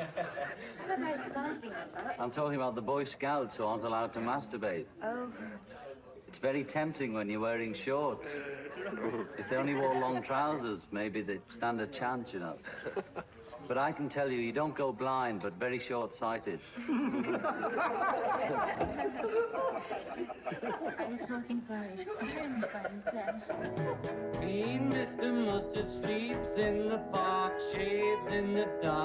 I'm talking about the Boy Scouts who aren't allowed to masturbate. Oh, It's very tempting when you're wearing shorts. if they only wore long trousers, maybe they'd stand a chance, you know. But I can tell you, you don't go blind, but very short-sighted. Mean Mr. Mustard sleeps in the park, shaves in the dark.